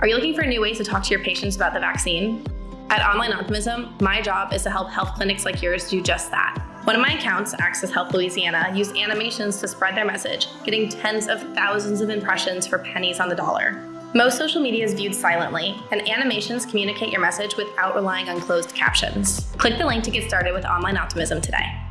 Are you looking for new ways to talk to your patients about the vaccine? At Online Optimism, my job is to help health clinics like yours do just that. One of my accounts, Access Health Louisiana, used animations to spread their message, getting tens of thousands of impressions for pennies on the dollar. Most social media is viewed silently, and animations communicate your message without relying on closed captions. Click the link to get started with Online Optimism today.